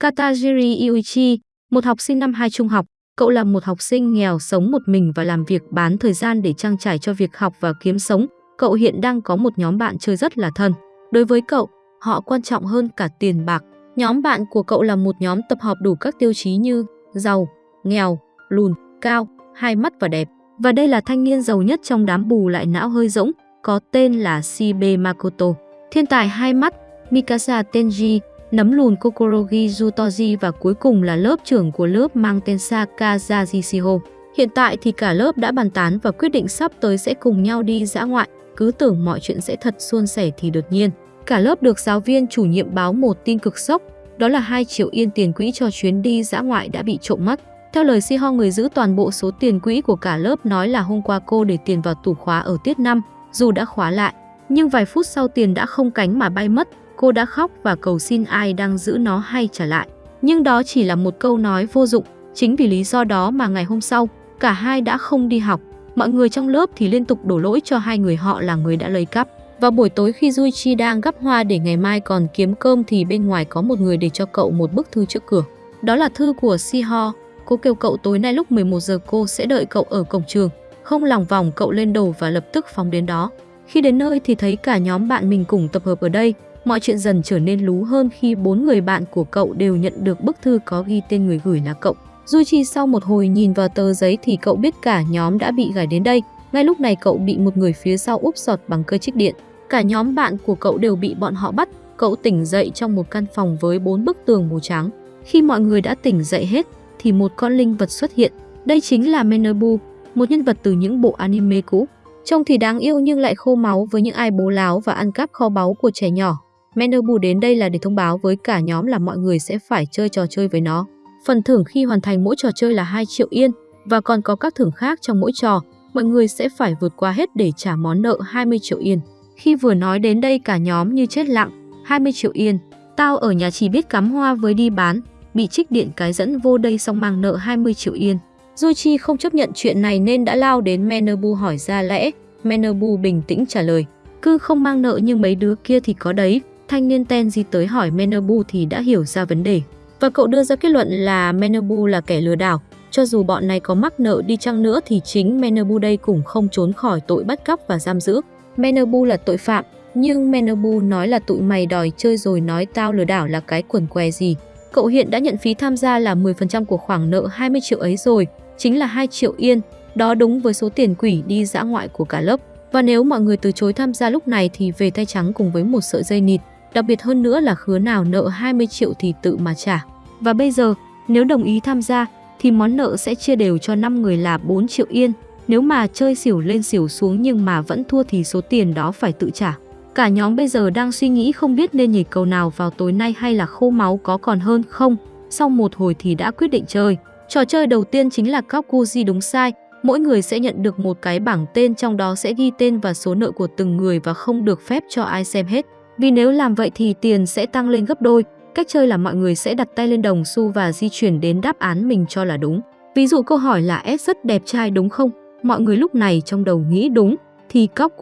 Katajiri Yuichi, một học sinh năm 2 trung học, cậu là một học sinh nghèo sống một mình và làm việc bán thời gian để trang trải cho việc học và kiếm sống. Cậu hiện đang có một nhóm bạn chơi rất là thân. Đối với cậu, họ quan trọng hơn cả tiền bạc. Nhóm bạn của cậu là một nhóm tập hợp đủ các tiêu chí như giàu, nghèo, lùn, cao, hai mắt và đẹp. Và đây là thanh niên giàu nhất trong đám bù lại não hơi rỗng, có tên là Shibe Makoto. Thiên tài hai mắt, Mikasa Tenji, nấm lùn Kokorogi Jutoji và cuối cùng là lớp trưởng của lớp mang tên Sakaja Jishiho. Hiện tại thì cả lớp đã bàn tán và quyết định sắp tới sẽ cùng nhau đi dã ngoại, cứ tưởng mọi chuyện sẽ thật suôn sẻ thì đột nhiên. Cả lớp được giáo viên chủ nhiệm báo một tin cực sốc, đó là 2 triệu yên tiền quỹ cho chuyến đi dã ngoại đã bị trộm mất. Theo lời Si Ho người giữ toàn bộ số tiền quỹ của cả lớp nói là hôm qua cô để tiền vào tủ khóa ở tiết 5, dù đã khóa lại, nhưng vài phút sau tiền đã không cánh mà bay mất, cô đã khóc và cầu xin ai đang giữ nó hay trả lại. Nhưng đó chỉ là một câu nói vô dụng, chính vì lý do đó mà ngày hôm sau, cả hai đã không đi học. Mọi người trong lớp thì liên tục đổ lỗi cho hai người họ là người đã lấy cắp. Vào buổi tối khi Duichi đang gắp hoa để ngày mai còn kiếm cơm thì bên ngoài có một người để cho cậu một bức thư trước cửa. Đó là thư của Siho. Cô kêu cậu tối nay lúc 11 giờ cô sẽ đợi cậu ở cổng trường. Không lòng vòng cậu lên đầu và lập tức phóng đến đó. Khi đến nơi thì thấy cả nhóm bạn mình cùng tập hợp ở đây. Mọi chuyện dần trở nên lú hơn khi bốn người bạn của cậu đều nhận được bức thư có ghi tên người gửi là cậu. Duichi sau một hồi nhìn vào tờ giấy thì cậu biết cả nhóm đã bị gài đến đây. Ngay lúc này cậu bị một người phía sau úp sọt bằng cơ trích điện. Cả nhóm bạn của cậu đều bị bọn họ bắt. Cậu tỉnh dậy trong một căn phòng với bốn bức tường màu trắng. Khi mọi người đã tỉnh dậy hết thì một con linh vật xuất hiện. Đây chính là Menobu, một nhân vật từ những bộ anime cũ. Trông thì đáng yêu nhưng lại khô máu với những ai bố láo và ăn cắp kho báu của trẻ nhỏ. Menobu đến đây là để thông báo với cả nhóm là mọi người sẽ phải chơi trò chơi với nó. Phần thưởng khi hoàn thành mỗi trò chơi là 2 triệu yên và còn có các thưởng khác trong mỗi trò. Mọi người sẽ phải vượt qua hết để trả món nợ 20 triệu yên. Khi vừa nói đến đây cả nhóm như chết lặng, 20 triệu yên. Tao ở nhà chỉ biết cắm hoa với đi bán, bị trích điện cái dẫn vô đây xong mang nợ 20 triệu yên. Duchi không chấp nhận chuyện này nên đã lao đến Menobu hỏi ra lẽ. Menobu bình tĩnh trả lời, cứ không mang nợ nhưng mấy đứa kia thì có đấy. Thanh niên Tenji tới hỏi Menabu thì đã hiểu ra vấn đề. Và cậu đưa ra kết luận là Menabu là kẻ lừa đảo. Cho dù bọn này có mắc nợ đi chăng nữa thì chính Menabu đây cũng không trốn khỏi tội bắt cóc và giam giữ. Menabu là tội phạm, nhưng Menabu nói là tụi mày đòi chơi rồi nói tao lừa đảo là cái quần què gì. Cậu hiện đã nhận phí tham gia là 10% của khoản nợ 20 triệu ấy rồi, chính là 2 triệu yên, đó đúng với số tiền quỷ đi dã ngoại của cả lớp. Và nếu mọi người từ chối tham gia lúc này thì về tay trắng cùng với một sợi dây nịt, đặc biệt hơn nữa là khứa nào nợ 20 triệu thì tự mà trả. Và bây giờ, nếu đồng ý tham gia thì món nợ sẽ chia đều cho 5 người là 4 triệu yên. Nếu mà chơi xỉu lên xỉu xuống nhưng mà vẫn thua thì số tiền đó phải tự trả. Cả nhóm bây giờ đang suy nghĩ không biết nên nhảy cầu nào vào tối nay hay là khô máu có còn hơn không. Sau một hồi thì đã quyết định chơi. Trò chơi đầu tiên chính là cóc di đúng sai. Mỗi người sẽ nhận được một cái bảng tên trong đó sẽ ghi tên và số nợ của từng người và không được phép cho ai xem hết. Vì nếu làm vậy thì tiền sẽ tăng lên gấp đôi. Cách chơi là mọi người sẽ đặt tay lên đồng xu và di chuyển đến đáp án mình cho là đúng. Ví dụ câu hỏi là S rất đẹp trai đúng không? Mọi người lúc này trong đầu nghĩ đúng, thì cóc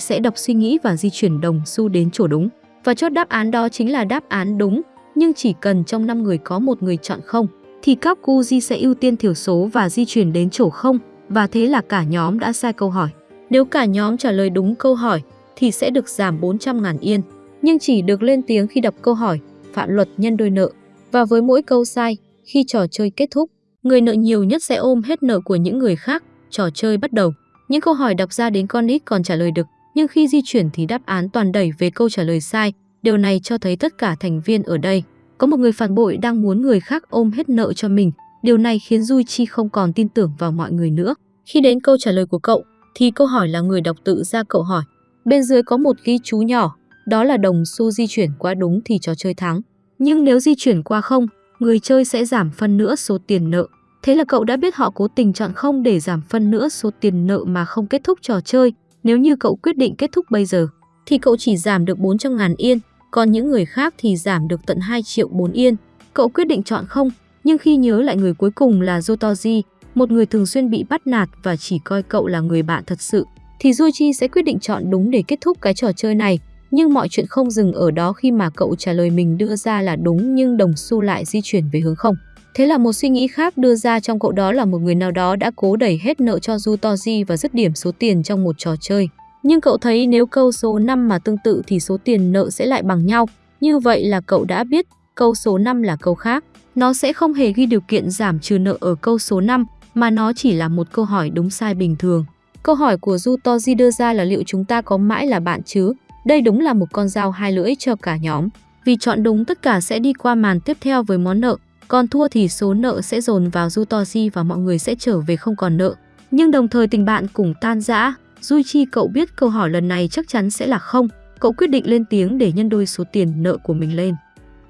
sẽ đọc suy nghĩ và di chuyển đồng xu đến chỗ đúng. Và chốt đáp án đó chính là đáp án đúng, nhưng chỉ cần trong 5 người có một người chọn không, thì cóc sẽ ưu tiên thiểu số và di chuyển đến chỗ không, và thế là cả nhóm đã sai câu hỏi. Nếu cả nhóm trả lời đúng câu hỏi, thì sẽ được giảm 400.000 yên, nhưng chỉ được lên tiếng khi đọc câu hỏi, phạm luật nhân đôi nợ. Và với mỗi câu sai, khi trò chơi kết thúc, người nợ nhiều nhất sẽ ôm hết nợ của những người khác, trò chơi bắt đầu. Những câu hỏi đọc ra đến con ít còn trả lời được, nhưng khi di chuyển thì đáp án toàn đẩy về câu trả lời sai. Điều này cho thấy tất cả thành viên ở đây có một người phản bội đang muốn người khác ôm hết nợ cho mình. Điều này khiến Duy Chi không còn tin tưởng vào mọi người nữa. Khi đến câu trả lời của cậu, thì câu hỏi là người đọc tự ra cậu hỏi. Bên dưới có một ghi chú nhỏ, đó là đồng xu di chuyển qua đúng thì trò chơi thắng. Nhưng nếu di chuyển qua không, người chơi sẽ giảm phân nữa số tiền nợ. Thế là cậu đã biết họ cố tình chọn không để giảm phân nữa số tiền nợ mà không kết thúc trò chơi. Nếu như cậu quyết định kết thúc bây giờ, thì cậu chỉ giảm được 400 ngàn yên, còn những người khác thì giảm được tận 2 triệu 4 yên. Cậu quyết định chọn không, nhưng khi nhớ lại người cuối cùng là Jotoji, một người thường xuyên bị bắt nạt và chỉ coi cậu là người bạn thật sự, thì Duichi sẽ quyết định chọn đúng để kết thúc cái trò chơi này. Nhưng mọi chuyện không dừng ở đó khi mà cậu trả lời mình đưa ra là đúng nhưng đồng xu lại di chuyển về hướng không. Thế là một suy nghĩ khác đưa ra trong cậu đó là một người nào đó đã cố đẩy hết nợ cho Du Toji và dứt điểm số tiền trong một trò chơi. Nhưng cậu thấy nếu câu số 5 mà tương tự thì số tiền nợ sẽ lại bằng nhau. Như vậy là cậu đã biết câu số 5 là câu khác. Nó sẽ không hề ghi điều kiện giảm trừ nợ ở câu số 5 mà nó chỉ là một câu hỏi đúng sai bình thường. Câu hỏi của Du Toji đưa ra là liệu chúng ta có mãi là bạn chứ? Đây đúng là một con dao hai lưỡi cho cả nhóm. Vì chọn đúng tất cả sẽ đi qua màn tiếp theo với món nợ, còn thua thì số nợ sẽ dồn vào Dutoji và mọi người sẽ trở về không còn nợ. Nhưng đồng thời tình bạn cũng tan rã, Duichi cậu biết câu hỏi lần này chắc chắn sẽ là không. Cậu quyết định lên tiếng để nhân đôi số tiền nợ của mình lên.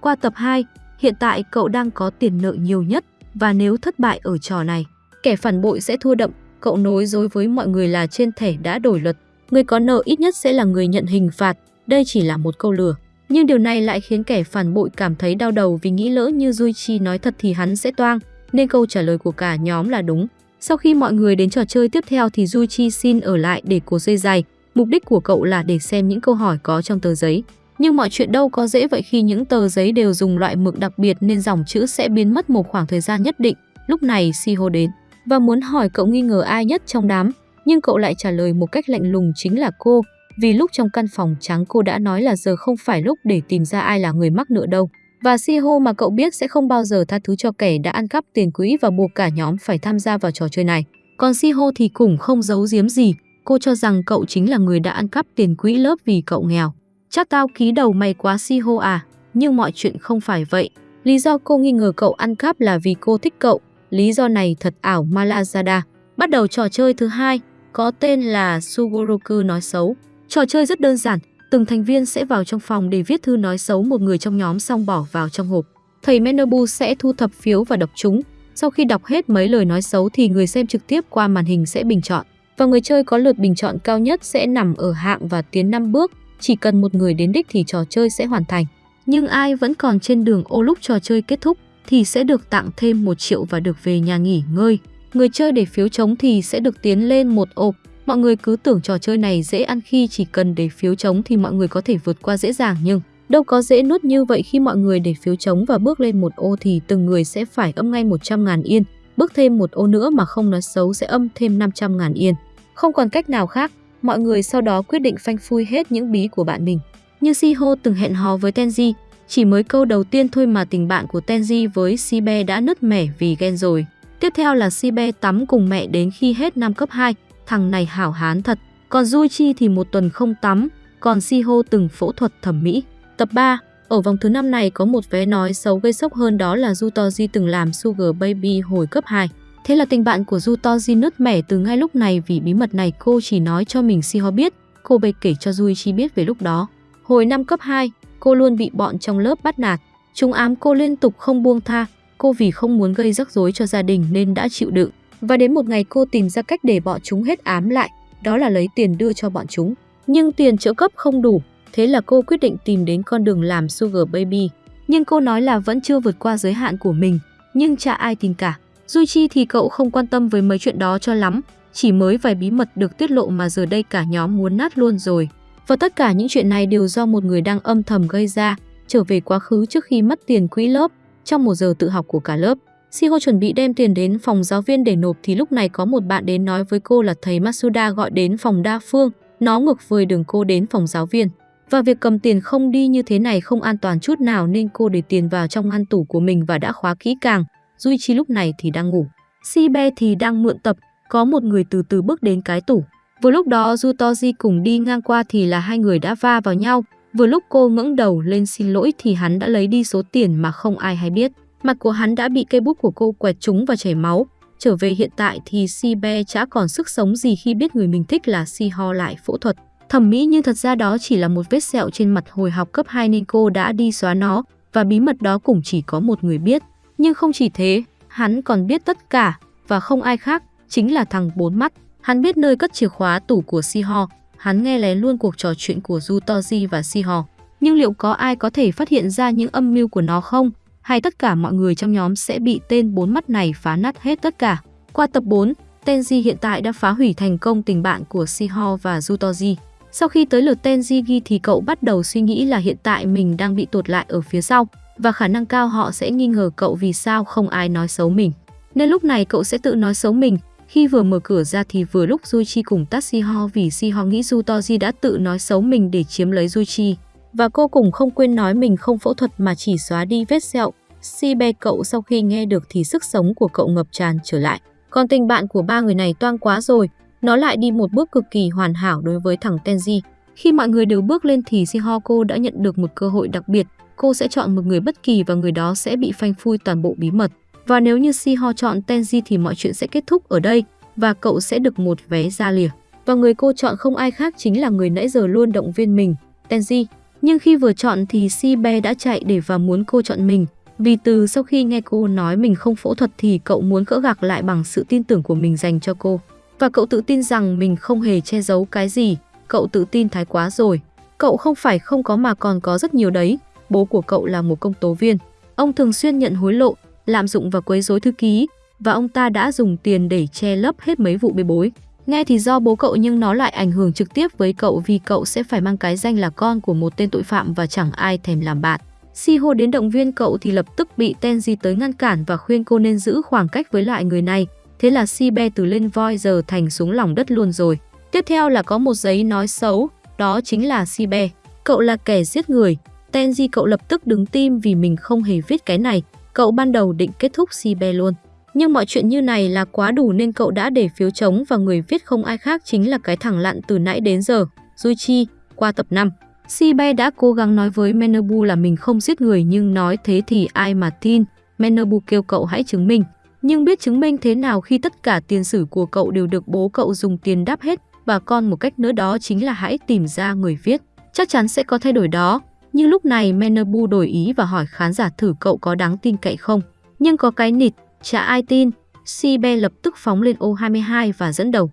Qua tập 2, hiện tại cậu đang có tiền nợ nhiều nhất và nếu thất bại ở trò này, kẻ phản bội sẽ thua đậm. Cậu nói dối với mọi người là trên thẻ đã đổi luật, người có nợ ít nhất sẽ là người nhận hình phạt. Đây chỉ là một câu lừa. Nhưng điều này lại khiến kẻ phản bội cảm thấy đau đầu vì nghĩ lỡ như Duichi nói thật thì hắn sẽ toang, nên câu trả lời của cả nhóm là đúng. Sau khi mọi người đến trò chơi tiếp theo thì Duichi xin ở lại để cố dây dài. Mục đích của cậu là để xem những câu hỏi có trong tờ giấy. Nhưng mọi chuyện đâu có dễ vậy khi những tờ giấy đều dùng loại mực đặc biệt nên dòng chữ sẽ biến mất một khoảng thời gian nhất định. Lúc này Siho đến và muốn hỏi cậu nghi ngờ ai nhất trong đám, nhưng cậu lại trả lời một cách lạnh lùng chính là cô, vì lúc trong căn phòng trắng cô đã nói là giờ không phải lúc để tìm ra ai là người mắc nợ đâu. Và Siho mà cậu biết sẽ không bao giờ tha thứ cho kẻ đã ăn cắp tiền quỹ và buộc cả nhóm phải tham gia vào trò chơi này. Còn Siho thì cũng không giấu giếm gì, cô cho rằng cậu chính là người đã ăn cắp tiền quỹ lớp vì cậu nghèo. Chắc tao ký đầu mày quá Siho à, nhưng mọi chuyện không phải vậy. Lý do cô nghi ngờ cậu ăn cắp là vì cô thích cậu, lý do này thật ảo Malazada. Bắt đầu trò chơi thứ hai, có tên là Sugoroku nói xấu. Trò chơi rất đơn giản, từng thành viên sẽ vào trong phòng để viết thư nói xấu một người trong nhóm xong bỏ vào trong hộp. Thầy Menobu sẽ thu thập phiếu và đọc chúng. Sau khi đọc hết mấy lời nói xấu thì người xem trực tiếp qua màn hình sẽ bình chọn. Và người chơi có lượt bình chọn cao nhất sẽ nằm ở hạng và tiến 5 bước. Chỉ cần một người đến đích thì trò chơi sẽ hoàn thành. Nhưng ai vẫn còn trên đường ô lúc trò chơi kết thúc thì sẽ được tặng thêm 1 triệu và được về nhà nghỉ ngơi. Người chơi để phiếu chống thì sẽ được tiến lên một ô Mọi người cứ tưởng trò chơi này dễ ăn khi chỉ cần để phiếu chống thì mọi người có thể vượt qua dễ dàng nhưng đâu có dễ nuốt như vậy khi mọi người để phiếu chống và bước lên một ô thì từng người sẽ phải âm ngay 100 ngàn yên. Bước thêm một ô nữa mà không nói xấu sẽ âm thêm 500 ngàn yên. Không còn cách nào khác, mọi người sau đó quyết định phanh phui hết những bí của bạn mình. Như Siho từng hẹn hò với Tenji, chỉ mới câu đầu tiên thôi mà tình bạn của Tenji với Sibe đã nứt mẻ vì ghen rồi. Tiếp theo là Sibe tắm cùng mẹ đến khi hết năm cấp 2, thằng này hảo hán thật. Còn Chi thì một tuần không tắm, còn Siho từng phẫu thuật thẩm mỹ. Tập 3, ở vòng thứ năm này có một vé nói xấu gây sốc hơn đó là Jutoji từng làm Sugar Baby hồi cấp 2. Thế là tình bạn của Jutoji nứt mẻ từ ngay lúc này vì bí mật này cô chỉ nói cho mình Siho biết, cô bày kể cho Chi biết về lúc đó. Hồi năm cấp 2, cô luôn bị bọn trong lớp bắt nạt. Chúng ám cô liên tục không buông tha, cô vì không muốn gây rắc rối cho gia đình nên đã chịu đựng. Và đến một ngày cô tìm ra cách để bọn chúng hết ám lại, đó là lấy tiền đưa cho bọn chúng. Nhưng tiền trợ cấp không đủ, thế là cô quyết định tìm đến con đường làm Sugar Baby. Nhưng cô nói là vẫn chưa vượt qua giới hạn của mình, nhưng chả ai tin cả. Duy chi thì cậu không quan tâm với mấy chuyện đó cho lắm, chỉ mới vài bí mật được tiết lộ mà giờ đây cả nhóm muốn nát luôn rồi. Và tất cả những chuyện này đều do một người đang âm thầm gây ra, trở về quá khứ trước khi mất tiền quỹ lớp, trong một giờ tự học của cả lớp. Shiho chuẩn bị đem tiền đến phòng giáo viên để nộp thì lúc này có một bạn đến nói với cô là thầy Masuda gọi đến phòng đa phương, nó ngược với đường cô đến phòng giáo viên. Và việc cầm tiền không đi như thế này không an toàn chút nào nên cô để tiền vào trong ngăn tủ của mình và đã khóa kỹ càng. Duichi lúc này thì đang ngủ. Shibe thì đang mượn tập, có một người từ từ bước đến cái tủ. Vừa lúc đó Jutoji cùng đi ngang qua thì là hai người đã va vào nhau. Vừa lúc cô ngẩng đầu lên xin lỗi thì hắn đã lấy đi số tiền mà không ai hay biết. Mặt của hắn đã bị cây bút của cô quẹt trúng và chảy máu. Trở về hiện tại thì Si Be chả còn sức sống gì khi biết người mình thích là Si Ho lại phẫu thuật. Thẩm mỹ nhưng thật ra đó chỉ là một vết sẹo trên mặt hồi học cấp 2 nên cô đã đi xóa nó và bí mật đó cũng chỉ có một người biết. Nhưng không chỉ thế, hắn còn biết tất cả và không ai khác, chính là thằng bốn mắt. Hắn biết nơi cất chìa khóa tủ của Si Ho, hắn nghe lén luôn cuộc trò chuyện của Du Toji và Si Ho. Nhưng liệu có ai có thể phát hiện ra những âm mưu của nó không? hay tất cả mọi người trong nhóm sẽ bị tên bốn mắt này phá nát hết tất cả. Qua tập 4, Tenji hiện tại đã phá hủy thành công tình bạn của Shiho và Jutoji. Sau khi tới lượt Tenji ghi thì cậu bắt đầu suy nghĩ là hiện tại mình đang bị tụt lại ở phía sau và khả năng cao họ sẽ nghi ngờ cậu vì sao không ai nói xấu mình. Nên lúc này cậu sẽ tự nói xấu mình. Khi vừa mở cửa ra thì vừa lúc Duichi cùng tắt Siho vì Siho nghĩ Jutoji đã tự nói xấu mình để chiếm lấy Duichi. Và cô cũng không quên nói mình không phẫu thuật mà chỉ xóa đi vết sẹo. Si bè cậu sau khi nghe được thì sức sống của cậu ngập tràn trở lại. Còn tình bạn của ba người này toang quá rồi, nó lại đi một bước cực kỳ hoàn hảo đối với thằng Tenji. Khi mọi người đều bước lên thì Shihoko đã nhận được một cơ hội đặc biệt. Cô sẽ chọn một người bất kỳ và người đó sẽ bị phanh phui toàn bộ bí mật. Và nếu như Si Ho chọn Tenji thì mọi chuyện sẽ kết thúc ở đây và cậu sẽ được một vé ra lìa. Và người cô chọn không ai khác chính là người nãy giờ luôn động viên mình, Tenji. Nhưng khi vừa chọn thì Si Be đã chạy để và muốn cô chọn mình. Vì từ sau khi nghe cô nói mình không phẫu thuật thì cậu muốn cỡ gạc lại bằng sự tin tưởng của mình dành cho cô. Và cậu tự tin rằng mình không hề che giấu cái gì, cậu tự tin thái quá rồi. Cậu không phải không có mà còn có rất nhiều đấy. Bố của cậu là một công tố viên. Ông thường xuyên nhận hối lộ, lạm dụng và quấy rối thư ký, và ông ta đã dùng tiền để che lấp hết mấy vụ bê bối. Nghe thì do bố cậu nhưng nó lại ảnh hưởng trực tiếp với cậu vì cậu sẽ phải mang cái danh là con của một tên tội phạm và chẳng ai thèm làm bạn. Siho đến động viên cậu thì lập tức bị Tenji tới ngăn cản và khuyên cô nên giữ khoảng cách với lại người này. Thế là Sibe từ lên voi giờ thành xuống lòng đất luôn rồi. Tiếp theo là có một giấy nói xấu, đó chính là Sibe. Cậu là kẻ giết người. Tenji cậu lập tức đứng tim vì mình không hề viết cái này. Cậu ban đầu định kết thúc Sibe luôn. Nhưng mọi chuyện như này là quá đủ nên cậu đã để phiếu trống và người viết không ai khác chính là cái thằng lặn từ nãy đến giờ, Duichi, qua tập 5. Sibe đã cố gắng nói với Menobu là mình không giết người nhưng nói thế thì ai mà tin. Menobu kêu cậu hãy chứng minh. Nhưng biết chứng minh thế nào khi tất cả tiền sử của cậu đều được bố cậu dùng tiền đáp hết và con một cách nữa đó chính là hãy tìm ra người viết. Chắc chắn sẽ có thay đổi đó. Nhưng lúc này Menabu đổi ý và hỏi khán giả thử cậu có đáng tin cậy không. Nhưng có cái nịt, chả ai tin. Sibe lập tức phóng lên ô 22 và dẫn đầu.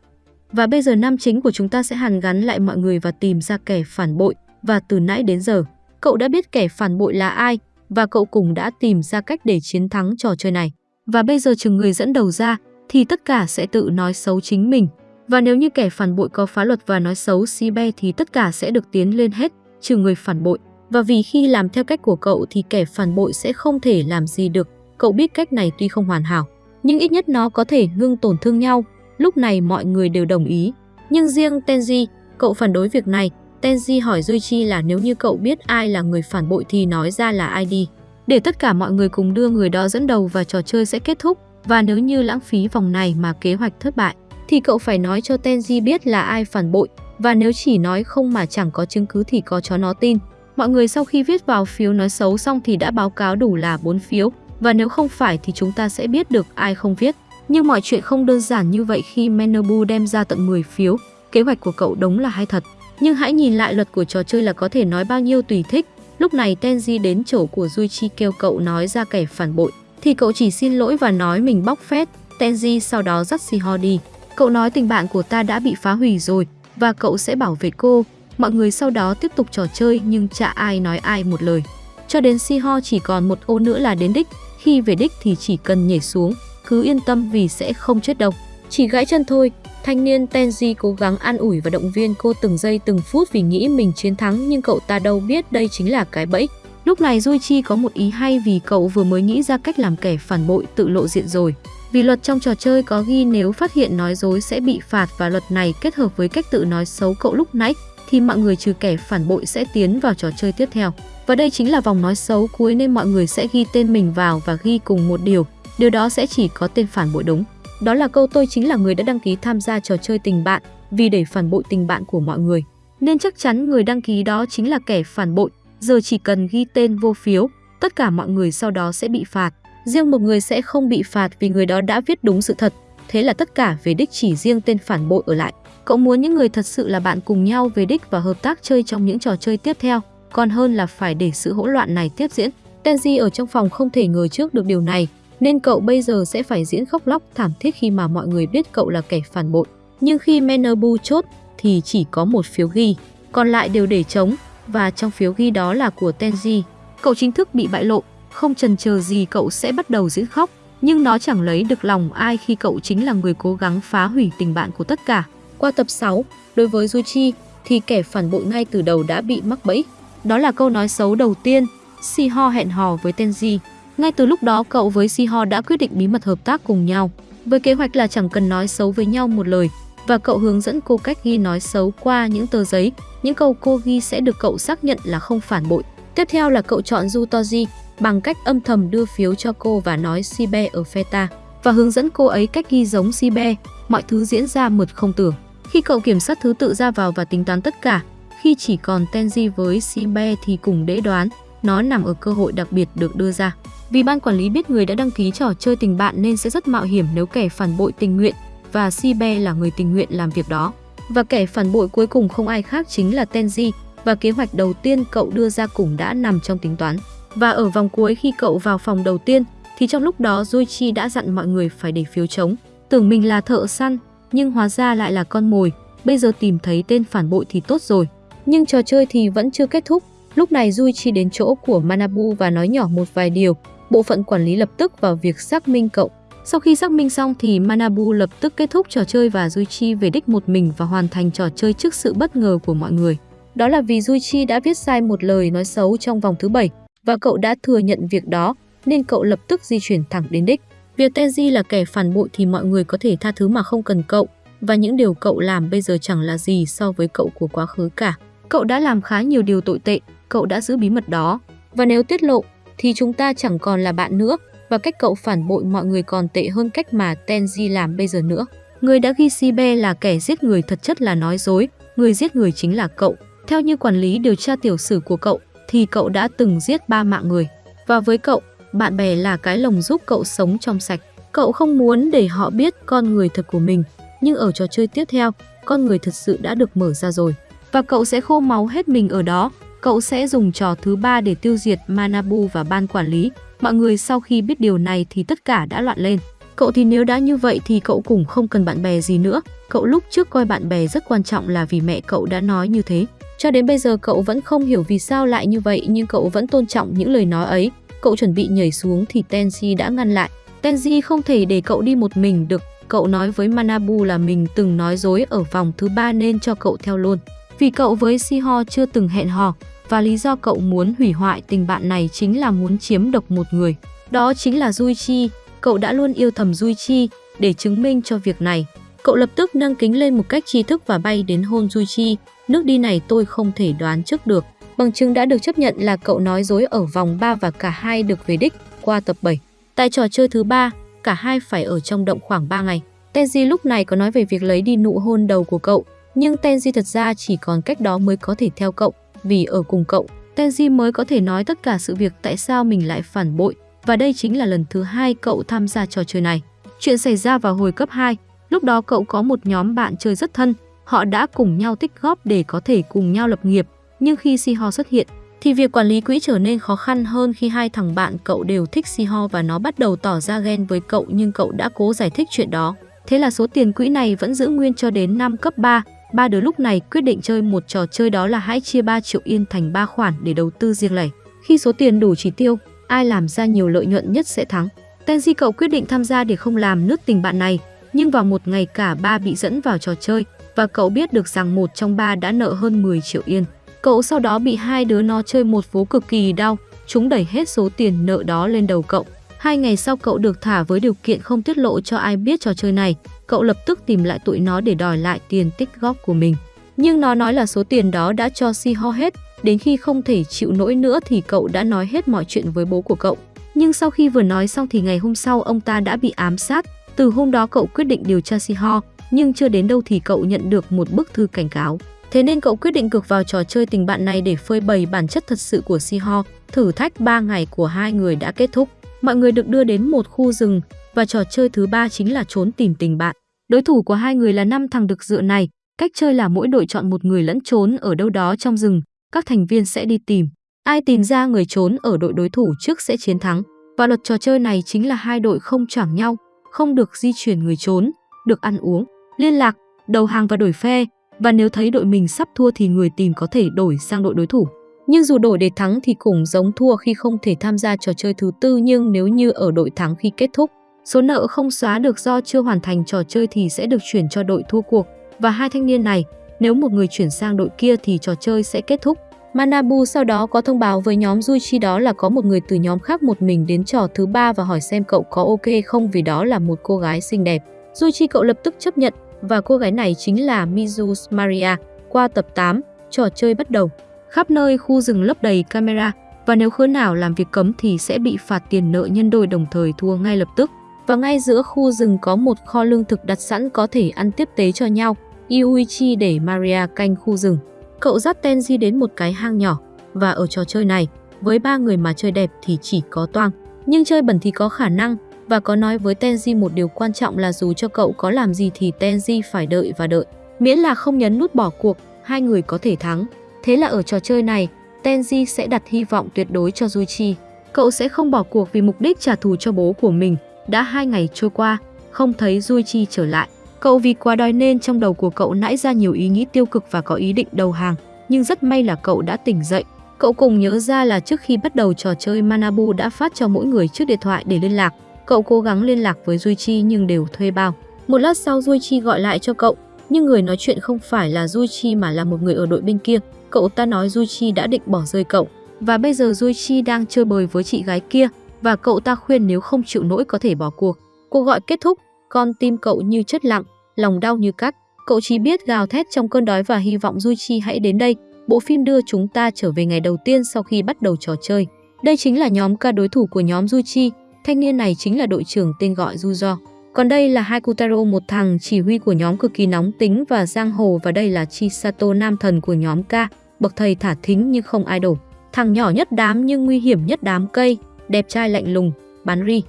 Và bây giờ nam chính của chúng ta sẽ hàn gắn lại mọi người và tìm ra kẻ phản bội và từ nãy đến giờ, cậu đã biết kẻ phản bội là ai và cậu cùng đã tìm ra cách để chiến thắng trò chơi này. Và bây giờ chừng người dẫn đầu ra thì tất cả sẽ tự nói xấu chính mình. Và nếu như kẻ phản bội có phá luật và nói xấu Sibe thì tất cả sẽ được tiến lên hết, trừ người phản bội. Và vì khi làm theo cách của cậu thì kẻ phản bội sẽ không thể làm gì được. Cậu biết cách này tuy không hoàn hảo, nhưng ít nhất nó có thể ngưng tổn thương nhau. Lúc này mọi người đều đồng ý. Nhưng riêng Tenji, cậu phản đối việc này Tenji hỏi Duichi là nếu như cậu biết ai là người phản bội thì nói ra là ai đi. Để tất cả mọi người cùng đưa người đó dẫn đầu và trò chơi sẽ kết thúc. Và nếu như lãng phí vòng này mà kế hoạch thất bại, thì cậu phải nói cho Tenji biết là ai phản bội. Và nếu chỉ nói không mà chẳng có chứng cứ thì có chó nó tin. Mọi người sau khi viết vào phiếu nói xấu xong thì đã báo cáo đủ là 4 phiếu. Và nếu không phải thì chúng ta sẽ biết được ai không viết. Nhưng mọi chuyện không đơn giản như vậy khi Menobu đem ra tận 10 phiếu. Kế hoạch của cậu đúng là hay thật. Nhưng hãy nhìn lại luật của trò chơi là có thể nói bao nhiêu tùy thích. Lúc này Tenji đến chỗ của Juichi kêu cậu nói ra kẻ phản bội, thì cậu chỉ xin lỗi và nói mình bóc phét. Tenji sau đó dắt Shiho đi. Cậu nói tình bạn của ta đã bị phá hủy rồi và cậu sẽ bảo vệ cô. Mọi người sau đó tiếp tục trò chơi nhưng chả ai nói ai một lời. Cho đến si ho chỉ còn một ô nữa là đến đích. Khi về đích thì chỉ cần nhảy xuống, cứ yên tâm vì sẽ không chết đâu. Chỉ gãy chân thôi, Thanh niên Tenji cố gắng an ủi và động viên cô từng giây từng phút vì nghĩ mình chiến thắng nhưng cậu ta đâu biết đây chính là cái bẫy. Lúc này Duichi có một ý hay vì cậu vừa mới nghĩ ra cách làm kẻ phản bội tự lộ diện rồi. Vì luật trong trò chơi có ghi nếu phát hiện nói dối sẽ bị phạt và luật này kết hợp với cách tự nói xấu cậu lúc nãy thì mọi người trừ kẻ phản bội sẽ tiến vào trò chơi tiếp theo. Và đây chính là vòng nói xấu cuối nên mọi người sẽ ghi tên mình vào và ghi cùng một điều. Điều đó sẽ chỉ có tên phản bội đúng. Đó là câu tôi chính là người đã đăng ký tham gia trò chơi tình bạn vì để phản bội tình bạn của mọi người. Nên chắc chắn người đăng ký đó chính là kẻ phản bội, giờ chỉ cần ghi tên vô phiếu, tất cả mọi người sau đó sẽ bị phạt. Riêng một người sẽ không bị phạt vì người đó đã viết đúng sự thật. Thế là tất cả về đích chỉ riêng tên phản bội ở lại. Cậu muốn những người thật sự là bạn cùng nhau về đích và hợp tác chơi trong những trò chơi tiếp theo, còn hơn là phải để sự hỗn loạn này tiếp diễn. Tenji ở trong phòng không thể ngờ trước được điều này, nên cậu bây giờ sẽ phải diễn khóc lóc thảm thiết khi mà mọi người biết cậu là kẻ phản bội. Nhưng khi Menobu chốt thì chỉ có một phiếu ghi, còn lại đều để trống và trong phiếu ghi đó là của Tenji. Cậu chính thức bị bại lộ, không chần chờ gì cậu sẽ bắt đầu diễn khóc, nhưng nó chẳng lấy được lòng ai khi cậu chính là người cố gắng phá hủy tình bạn của tất cả. Qua tập 6, đối với Juchi thì kẻ phản bội ngay từ đầu đã bị mắc bẫy. Đó là câu nói xấu đầu tiên, Siho hẹn hò với Tenji. Ngay từ lúc đó cậu với Siho đã quyết định bí mật hợp tác cùng nhau. Với kế hoạch là chẳng cần nói xấu với nhau một lời, và cậu hướng dẫn cô cách ghi nói xấu qua những tờ giấy. Những câu cô ghi sẽ được cậu xác nhận là không phản bội. Tiếp theo là cậu chọn Jutoji bằng cách âm thầm đưa phiếu cho cô và nói Sibe ở Feta và hướng dẫn cô ấy cách ghi giống Sibe. Mọi thứ diễn ra mượt không tưởng. Khi cậu kiểm soát thứ tự ra vào và tính toán tất cả, khi chỉ còn Tenji với Sibe thì cùng đễ đoán, nó nằm ở cơ hội đặc biệt được đưa ra. Vì ban quản lý biết người đã đăng ký trò chơi tình bạn nên sẽ rất mạo hiểm nếu kẻ phản bội tình nguyện và Sibe là người tình nguyện làm việc đó. Và kẻ phản bội cuối cùng không ai khác chính là Tenji và kế hoạch đầu tiên cậu đưa ra cũng đã nằm trong tính toán. Và ở vòng cuối khi cậu vào phòng đầu tiên thì trong lúc đó Zoichi đã dặn mọi người phải để phiếu chống. Tưởng mình là thợ săn nhưng hóa ra lại là con mồi. Bây giờ tìm thấy tên phản bội thì tốt rồi. Nhưng trò chơi thì vẫn chưa kết thúc. Lúc này Juichi đến chỗ của Manabu và nói nhỏ một vài điều. Bộ phận quản lý lập tức vào việc xác minh cậu. Sau khi xác minh xong thì Manabu lập tức kết thúc trò chơi và Juichi về đích một mình và hoàn thành trò chơi trước sự bất ngờ của mọi người. Đó là vì Juichi đã viết sai một lời nói xấu trong vòng thứ 7 và cậu đã thừa nhận việc đó, nên cậu lập tức di chuyển thẳng đến đích. Việc Tenji là kẻ phản bội thì mọi người có thể tha thứ mà không cần cậu và những điều cậu làm bây giờ chẳng là gì so với cậu của quá khứ cả. Cậu đã làm khá nhiều điều tội tệ, cậu đã giữ bí mật đó và nếu tiết lộ thì chúng ta chẳng còn là bạn nữa và cách cậu phản bội mọi người còn tệ hơn cách mà Tenji làm bây giờ nữa. Người đã ghi Sibe là kẻ giết người thật chất là nói dối, người giết người chính là cậu. Theo như quản lý điều tra tiểu sử của cậu, thì cậu đã từng giết ba mạng người. Và với cậu, bạn bè là cái lồng giúp cậu sống trong sạch. Cậu không muốn để họ biết con người thật của mình, nhưng ở trò chơi tiếp theo, con người thật sự đã được mở ra rồi. Và cậu sẽ khô máu hết mình ở đó. Cậu sẽ dùng trò thứ ba để tiêu diệt Manabu và ban quản lý. Mọi người sau khi biết điều này thì tất cả đã loạn lên. Cậu thì nếu đã như vậy thì cậu cũng không cần bạn bè gì nữa. Cậu lúc trước coi bạn bè rất quan trọng là vì mẹ cậu đã nói như thế. Cho đến bây giờ cậu vẫn không hiểu vì sao lại như vậy nhưng cậu vẫn tôn trọng những lời nói ấy. Cậu chuẩn bị nhảy xuống thì Tenji đã ngăn lại. Tenji không thể để cậu đi một mình được. Cậu nói với Manabu là mình từng nói dối ở vòng thứ ba nên cho cậu theo luôn. Vì cậu với Siho chưa từng hẹn hò, và lý do cậu muốn hủy hoại tình bạn này chính là muốn chiếm độc một người. Đó chính là Juichi. Cậu đã luôn yêu thầm Juichi để chứng minh cho việc này. Cậu lập tức nâng kính lên một cách tri thức và bay đến hôn Juichi. Nước đi này tôi không thể đoán trước được. Bằng chứng đã được chấp nhận là cậu nói dối ở vòng 3 và cả hai được về đích qua tập 7. Tại trò chơi thứ ba, cả hai phải ở trong động khoảng 3 ngày. Tenji lúc này có nói về việc lấy đi nụ hôn đầu của cậu, nhưng Tenji thật ra chỉ còn cách đó mới có thể theo cậu, vì ở cùng cậu, Tenji mới có thể nói tất cả sự việc tại sao mình lại phản bội, và đây chính là lần thứ hai cậu tham gia trò chơi này. Chuyện xảy ra vào hồi cấp 2, lúc đó cậu có một nhóm bạn chơi rất thân, họ đã cùng nhau tích góp để có thể cùng nhau lập nghiệp, nhưng khi Siho xuất hiện, thì việc quản lý quỹ trở nên khó khăn hơn khi hai thằng bạn cậu đều thích Siho và nó bắt đầu tỏ ra ghen với cậu nhưng cậu đã cố giải thích chuyện đó. Thế là số tiền quỹ này vẫn giữ nguyên cho đến năm cấp 3. Ba đứa lúc này quyết định chơi một trò chơi đó là hãy chia 3 triệu yên thành 3 khoản để đầu tư riêng lẻ. Khi số tiền đủ chỉ tiêu, ai làm ra nhiều lợi nhuận nhất sẽ thắng. Tenji cậu quyết định tham gia để không làm nứt tình bạn này, nhưng vào một ngày cả ba bị dẫn vào trò chơi và cậu biết được rằng một trong ba đã nợ hơn 10 triệu yên. Cậu sau đó bị hai đứa nó chơi một vố cực kỳ đau, chúng đẩy hết số tiền nợ đó lên đầu cậu. Hai ngày sau cậu được thả với điều kiện không tiết lộ cho ai biết trò chơi này. Cậu lập tức tìm lại tụi nó để đòi lại tiền tích góp của mình. Nhưng nó nói là số tiền đó đã cho si ho hết. Đến khi không thể chịu nỗi nữa thì cậu đã nói hết mọi chuyện với bố của cậu. Nhưng sau khi vừa nói xong thì ngày hôm sau ông ta đã bị ám sát. Từ hôm đó cậu quyết định điều tra si ho, nhưng chưa đến đâu thì cậu nhận được một bức thư cảnh cáo. Thế nên cậu quyết định cực vào trò chơi tình bạn này để phơi bày bản chất thật sự của Siho. Thử thách 3 ngày của hai người đã kết thúc. Mọi người được đưa đến một khu rừng và trò chơi thứ ba chính là trốn tìm tình bạn. Đối thủ của hai người là năm thằng được dựa này. Cách chơi là mỗi đội chọn một người lẫn trốn ở đâu đó trong rừng. Các thành viên sẽ đi tìm. Ai tìm ra người trốn ở đội đối thủ trước sẽ chiến thắng. Và luật trò chơi này chính là hai đội không choảng nhau, không được di chuyển người trốn, được ăn uống, liên lạc, đầu hàng và đổi phe. Và nếu thấy đội mình sắp thua thì người tìm có thể đổi sang đội đối thủ. Nhưng dù đổi để thắng thì cũng giống thua khi không thể tham gia trò chơi thứ tư nhưng nếu như ở đội thắng khi kết thúc, số nợ không xóa được do chưa hoàn thành trò chơi thì sẽ được chuyển cho đội thua cuộc. Và hai thanh niên này, Nếu một người chuyển sang đội kia thì trò chơi sẽ kết thúc. Manabu sau đó có thông báo với nhóm Juichi đó là có một người từ nhóm khác một mình đến trò thứ ba và hỏi xem cậu có ok không vì đó là một cô gái xinh đẹp. Juichi cậu lập tức chấp nhận và cô gái này chính là Mizu Maria. Qua tập 8, trò chơi bắt đầu. Khắp nơi khu rừng lấp đầy camera và nếu khứa nào làm việc cấm thì sẽ bị phạt tiền nợ nhân đôi đồng thời thua ngay lập tức. Và ngay giữa khu rừng có một kho lương thực đặt sẵn có thể ăn tiếp tế cho nhau. Yuichi để Maria canh khu rừng. Cậu dắt Tenji đến một cái hang nhỏ và ở trò chơi này, với ba người mà chơi đẹp thì chỉ có toang. Nhưng chơi bẩn thì có khả năng và có nói với Tenji một điều quan trọng là dù cho cậu có làm gì thì Tenji phải đợi và đợi. Miễn là không nhấn nút bỏ cuộc, hai người có thể thắng. Thế là ở trò chơi này, Tenji sẽ đặt hy vọng tuyệt đối cho Juichi. Cậu sẽ không bỏ cuộc vì mục đích trả thù cho bố của mình. Đã hai ngày trôi qua, không thấy Juichi trở lại. Cậu vì quá đói nên trong đầu của cậu nãy ra nhiều ý nghĩ tiêu cực và có ý định đầu hàng. Nhưng rất may là cậu đã tỉnh dậy. Cậu cùng nhớ ra là trước khi bắt đầu trò chơi Manabu đã phát cho mỗi người chiếc điện thoại để liên lạc. Cậu cố gắng liên lạc với duy chi nhưng đều thuê bao. Một lát sau duy chi gọi lại cho cậu, nhưng người nói chuyện không phải là duy chi mà là một người ở đội bên kia. Cậu ta nói duy chi đã định bỏ rơi cậu và bây giờ duy chi đang chơi bời với chị gái kia và cậu ta khuyên nếu không chịu nổi có thể bỏ cuộc. Cuộc gọi kết thúc, con tim cậu như chất lặng, lòng đau như cắt. Cậu chỉ biết gào thét trong cơn đói và hy vọng duy chi hãy đến đây. Bộ phim đưa chúng ta trở về ngày đầu tiên sau khi bắt đầu trò chơi. Đây chính là nhóm ca đối thủ của nhóm duy chi Thanh niên này chính là đội trưởng tên gọi Juzo. Còn đây là Haikutaro, một thằng chỉ huy của nhóm cực kỳ nóng tính và giang hồ và đây là Chisato, nam thần của nhóm K, bậc thầy thả thính nhưng không idol. Thằng nhỏ nhất đám nhưng nguy hiểm nhất đám cây, đẹp trai lạnh lùng, bán ri.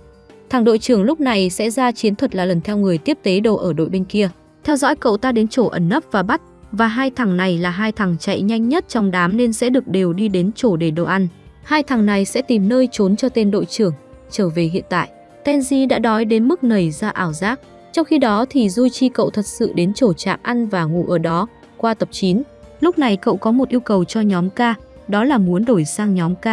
Thằng đội trưởng lúc này sẽ ra chiến thuật là lần theo người tiếp tế đồ ở đội bên kia. Theo dõi cậu ta đến chỗ ẩn nấp và bắt, và hai thằng này là hai thằng chạy nhanh nhất trong đám nên sẽ được đều đi đến chỗ để đồ ăn. Hai thằng này sẽ tìm nơi trốn cho tên đội trưởng, trở về hiện tại. Tenji đã đói đến mức nảy ra ảo giác. Trong khi đó thì Juichi cậu thật sự đến chỗ trạm ăn và ngủ ở đó. Qua tập 9, lúc này cậu có một yêu cầu cho nhóm K, đó là muốn đổi sang nhóm K.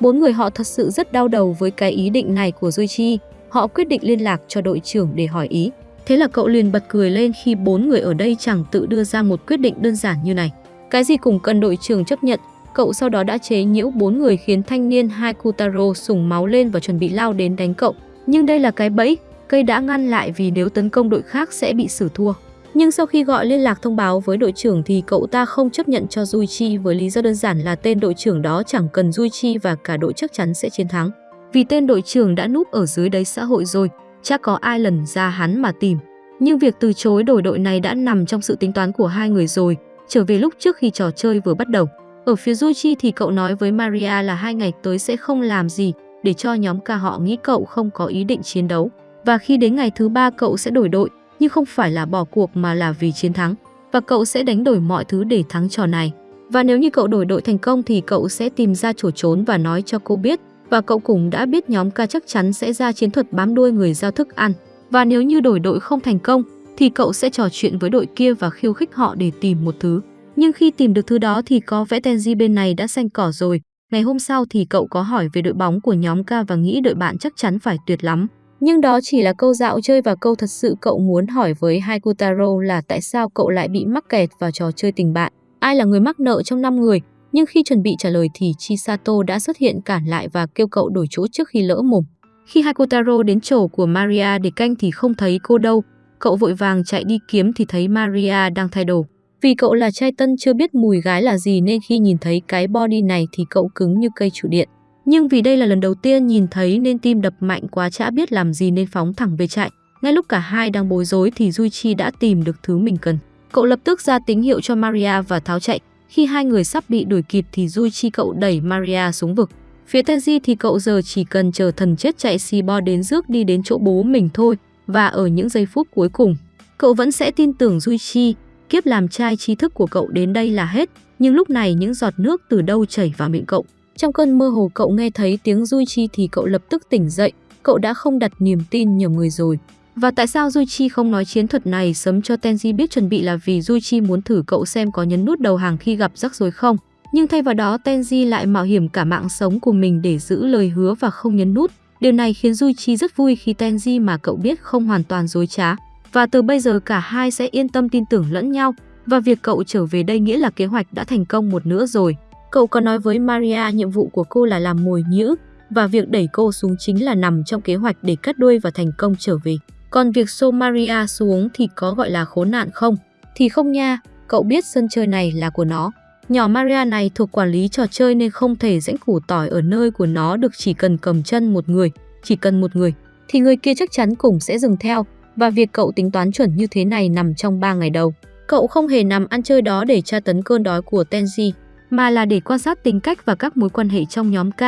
Bốn người họ thật sự rất đau đầu với cái ý định này của Juichi. Họ quyết định liên lạc cho đội trưởng để hỏi ý. Thế là cậu liền bật cười lên khi bốn người ở đây chẳng tự đưa ra một quyết định đơn giản như này. Cái gì cũng cần đội trưởng chấp nhận, cậu sau đó đã chế nhiễu bốn người khiến thanh niên Haikutaro sủng máu lên và chuẩn bị lao đến đánh cậu. Nhưng đây là cái bẫy, cây đã ngăn lại vì nếu tấn công đội khác sẽ bị xử thua. Nhưng sau khi gọi liên lạc thông báo với đội trưởng thì cậu ta không chấp nhận cho Duichi với lý do đơn giản là tên đội trưởng đó chẳng cần Duichi và cả đội chắc chắn sẽ chiến thắng. Vì tên đội trưởng đã núp ở dưới đáy xã hội rồi, chắc có ai lần ra hắn mà tìm. Nhưng việc từ chối đổi đội này đã nằm trong sự tính toán của hai người rồi, trở về lúc trước khi trò chơi vừa bắt đầu. Ở phía Yuji thì cậu nói với Maria là hai ngày tới sẽ không làm gì, để cho nhóm ca họ nghĩ cậu không có ý định chiến đấu. Và khi đến ngày thứ ba cậu sẽ đổi đội, nhưng không phải là bỏ cuộc mà là vì chiến thắng. Và cậu sẽ đánh đổi mọi thứ để thắng trò này. Và nếu như cậu đổi đội thành công thì cậu sẽ tìm ra chỗ trốn và nói cho cô biết. Và cậu cũng đã biết nhóm ca chắc chắn sẽ ra chiến thuật bám đuôi người giao thức ăn. Và nếu như đổi đội không thành công thì cậu sẽ trò chuyện với đội kia và khiêu khích họ để tìm một thứ. Nhưng khi tìm được thứ đó thì có vẽ Tenji bên này đã xanh cỏ rồi, Ngày hôm sau thì cậu có hỏi về đội bóng của nhóm K và nghĩ đội bạn chắc chắn phải tuyệt lắm. Nhưng đó chỉ là câu dạo chơi và câu thật sự cậu muốn hỏi với Haikutaro là tại sao cậu lại bị mắc kẹt vào trò chơi tình bạn. Ai là người mắc nợ trong 5 người? Nhưng khi chuẩn bị trả lời thì Chisato đã xuất hiện cản lại và kêu cậu đổi chỗ trước khi lỡ mồm. Khi Haikutaro đến chỗ của Maria để canh thì không thấy cô đâu. Cậu vội vàng chạy đi kiếm thì thấy Maria đang thay đồ. Vì cậu là trai tân chưa biết mùi gái là gì nên khi nhìn thấy cái body này thì cậu cứng như cây trụ điện. Nhưng vì đây là lần đầu tiên nhìn thấy nên tim đập mạnh quá chả biết làm gì nên phóng thẳng về chạy. Ngay lúc cả hai đang bối rối thì duy chi đã tìm được thứ mình cần. Cậu lập tức ra tín hiệu cho Maria và tháo chạy. Khi hai người sắp bị đuổi kịp thì duy chi cậu đẩy Maria xuống vực. Phía Tenji thì cậu giờ chỉ cần chờ thần chết chạy xì bo đến rước đi đến chỗ bố mình thôi. Và ở những giây phút cuối cùng, cậu vẫn sẽ tin tưởng duy chi Kiếp làm trai trí thức của cậu đến đây là hết, nhưng lúc này những giọt nước từ đâu chảy vào miệng cậu. Trong cơn mơ hồ cậu nghe thấy tiếng Duy Chi thì cậu lập tức tỉnh dậy, cậu đã không đặt niềm tin nhầm người rồi. Và tại sao Duy Chi không nói chiến thuật này sớm cho Tenji biết chuẩn bị là vì Duy Chi muốn thử cậu xem có nhấn nút đầu hàng khi gặp rắc rối không. Nhưng thay vào đó Tenji lại mạo hiểm cả mạng sống của mình để giữ lời hứa và không nhấn nút. Điều này khiến Duy Chi rất vui khi Tenji mà cậu biết không hoàn toàn dối trá và từ bây giờ cả hai sẽ yên tâm tin tưởng lẫn nhau. Và việc cậu trở về đây nghĩa là kế hoạch đã thành công một nửa rồi. Cậu có nói với Maria nhiệm vụ của cô là làm mồi nhữ và việc đẩy cô xuống chính là nằm trong kế hoạch để cắt đuôi và thành công trở về. Còn việc xô Maria xuống thì có gọi là khốn nạn không? Thì không nha, cậu biết sân chơi này là của nó. Nhỏ Maria này thuộc quản lý trò chơi nên không thể rãnh củ tỏi ở nơi của nó được chỉ cần cầm chân một người, chỉ cần một người, thì người kia chắc chắn cũng sẽ dừng theo. Và việc cậu tính toán chuẩn như thế này nằm trong 3 ngày đầu. Cậu không hề nằm ăn chơi đó để tra tấn cơn đói của Tenji, mà là để quan sát tính cách và các mối quan hệ trong nhóm K.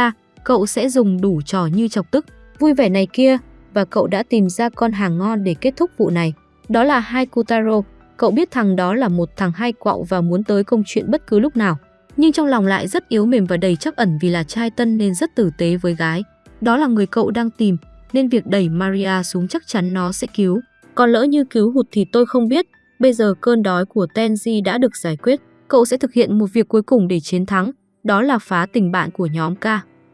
Cậu sẽ dùng đủ trò như chọc tức, vui vẻ này kia, và cậu đã tìm ra con hàng ngon để kết thúc vụ này. Đó là hai Kutaro, Cậu biết thằng đó là một thằng hay quạo và muốn tới công chuyện bất cứ lúc nào. Nhưng trong lòng lại rất yếu mềm và đầy chắc ẩn vì là trai tân nên rất tử tế với gái. Đó là người cậu đang tìm, nên việc đẩy Maria xuống chắc chắn nó sẽ cứu. Còn lỡ như cứu hụt thì tôi không biết. Bây giờ cơn đói của Tenji đã được giải quyết. Cậu sẽ thực hiện một việc cuối cùng để chiến thắng. Đó là phá tình bạn của nhóm K.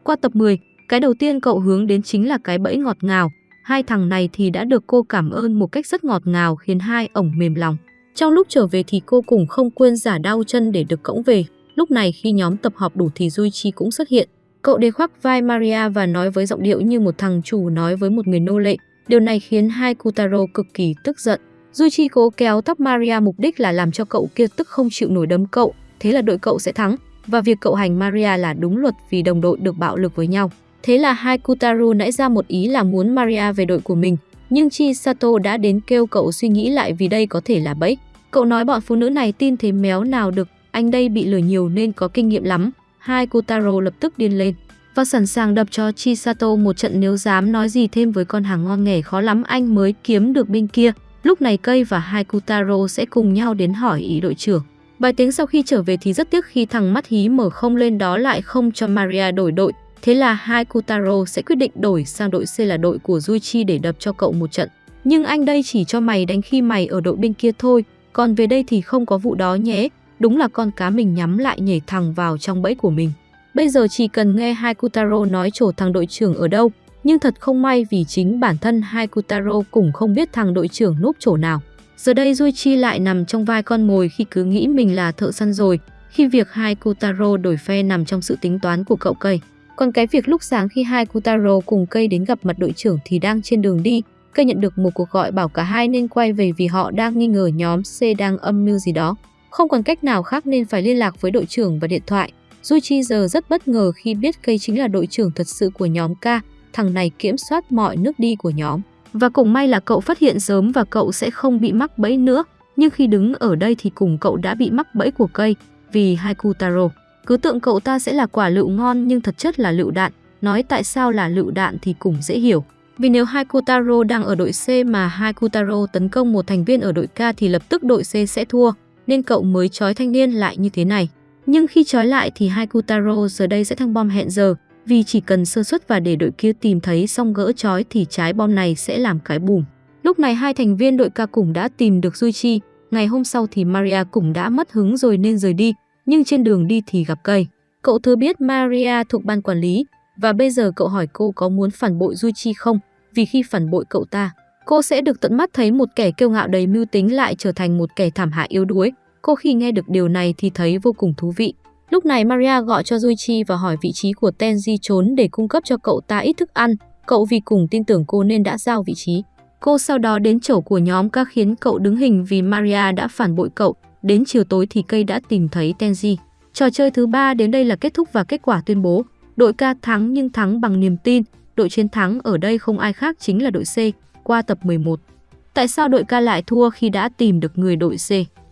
Qua tập 10, cái đầu tiên cậu hướng đến chính là cái bẫy ngọt ngào. Hai thằng này thì đã được cô cảm ơn một cách rất ngọt ngào khiến hai ổng mềm lòng. Trong lúc trở về thì cô cũng không quên giả đau chân để được cõng về. Lúc này khi nhóm tập họp đủ thì Duichi cũng xuất hiện. Cậu đề khoác vai Maria và nói với giọng điệu như một thằng chủ nói với một người nô lệ. Điều này khiến hai Kutaro cực kỳ tức giận. Duchi cố kéo tóc Maria mục đích là làm cho cậu kia tức không chịu nổi đấm cậu, thế là đội cậu sẽ thắng. Và việc cậu hành Maria là đúng luật vì đồng đội được bạo lực với nhau. Thế là hai Kutaro nãy ra một ý là muốn Maria về đội của mình, nhưng Chi Sato đã đến kêu cậu suy nghĩ lại vì đây có thể là bẫy. Cậu nói bọn phụ nữ này tin thế méo nào được, anh đây bị lừa nhiều nên có kinh nghiệm lắm. Hai Kotaro lập tức điên lên và sẵn sàng đập cho Chisato một trận nếu dám nói gì thêm với con hàng ngon nghề khó lắm anh mới kiếm được bên kia. Lúc này Cây và hai Kutaro sẽ cùng nhau đến hỏi ý đội trưởng. Bài tiếng sau khi trở về thì rất tiếc khi thằng mắt hí mở không lên đó lại không cho Maria đổi đội. Thế là hai Kutaro sẽ quyết định đổi sang đội C là đội của Juichi để đập cho cậu một trận. Nhưng anh đây chỉ cho mày đánh khi mày ở đội bên kia thôi, còn về đây thì không có vụ đó nhé, đúng là con cá mình nhắm lại nhảy thẳng vào trong bẫy của mình. Bây giờ chỉ cần nghe hai Kutaro nói chỗ thằng đội trưởng ở đâu, nhưng thật không may vì chính bản thân hai Kutaro cũng không biết thằng đội trưởng núp chỗ nào. Giờ đây Duichi lại nằm trong vai con mồi khi cứ nghĩ mình là thợ săn rồi, khi việc hai Kutaro đổi phe nằm trong sự tính toán của cậu cây. Còn cái việc lúc sáng khi hai Kutaro cùng cây đến gặp mặt đội trưởng thì đang trên đường đi, Cây nhận được một cuộc gọi bảo cả hai nên quay về vì họ đang nghi ngờ nhóm C đang âm mưu gì đó. Không còn cách nào khác nên phải liên lạc với đội trưởng và điện thoại. Duichi giờ rất bất ngờ khi biết cây chính là đội trưởng thật sự của nhóm K, thằng này kiểm soát mọi nước đi của nhóm. Và cũng may là cậu phát hiện sớm và cậu sẽ không bị mắc bẫy nữa. Nhưng khi đứng ở đây thì cùng cậu đã bị mắc bẫy của cây vì Haikutaro. Cứ tưởng cậu ta sẽ là quả lựu ngon nhưng thật chất là lựu đạn. Nói tại sao là lựu đạn thì cũng dễ hiểu. Vì nếu Haikutaro đang ở đội C mà Haikutaro tấn công một thành viên ở đội K thì lập tức đội C sẽ thua, nên cậu mới trói thanh niên lại như thế này. Nhưng khi trói lại thì hai Kutaro giờ đây sẽ thăng bom hẹn giờ, vì chỉ cần sơ suất và để đội kia tìm thấy xong gỡ trói thì trái bom này sẽ làm cái bùm. Lúc này hai thành viên đội ca cùng đã tìm được Duichi, ngày hôm sau thì Maria cũng đã mất hứng rồi nên rời đi, nhưng trên đường đi thì gặp cây. Cậu thừa biết Maria thuộc ban quản lý, và bây giờ cậu hỏi cô có muốn phản bội Duichi không? Vì khi phản bội cậu ta, cô sẽ được tận mắt thấy một kẻ kiêu ngạo đầy mưu tính lại trở thành một kẻ thảm hại yếu đuối. Cô khi nghe được điều này thì thấy vô cùng thú vị. Lúc này Maria gọi cho Duichi và hỏi vị trí của Tenji trốn để cung cấp cho cậu ta ít thức ăn. Cậu vì cùng tin tưởng cô nên đã giao vị trí. Cô sau đó đến chỗ của nhóm các khiến cậu đứng hình vì Maria đã phản bội cậu. Đến chiều tối thì cây đã tìm thấy Tenji. Trò chơi thứ ba đến đây là kết thúc và kết quả tuyên bố. Đội ca thắng nhưng thắng bằng niềm tin, đội chiến thắng ở đây không ai khác chính là đội C, qua tập 11. Tại sao đội ca lại thua khi đã tìm được người đội C?